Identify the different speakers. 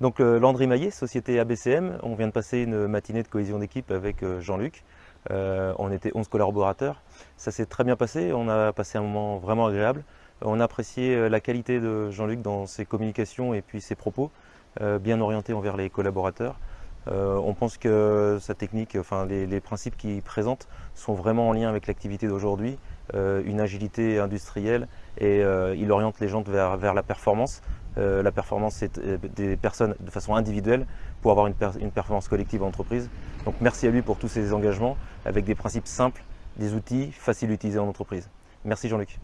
Speaker 1: Donc euh, Landry Maillet, société ABCM, on vient de passer une matinée de cohésion d'équipe avec euh, Jean-Luc. Euh, on était 11 collaborateurs. Ça s'est très bien passé, on a passé un moment vraiment agréable. On a apprécié la qualité de Jean-Luc dans ses communications et puis ses propos, bien orientés envers les collaborateurs. on pense que sa technique, enfin les, principes qu'il présente sont vraiment en lien avec l'activité d'aujourd'hui, une agilité industrielle et il oriente les gens vers, vers la performance. Euh, la performance, euh, des personnes de façon individuelle pour avoir une performance collective en entreprise. Donc merci à lui pour tous ses engagements avec des principes simples, des outils faciles à utiliser en entreprise. Merci Jean-Luc.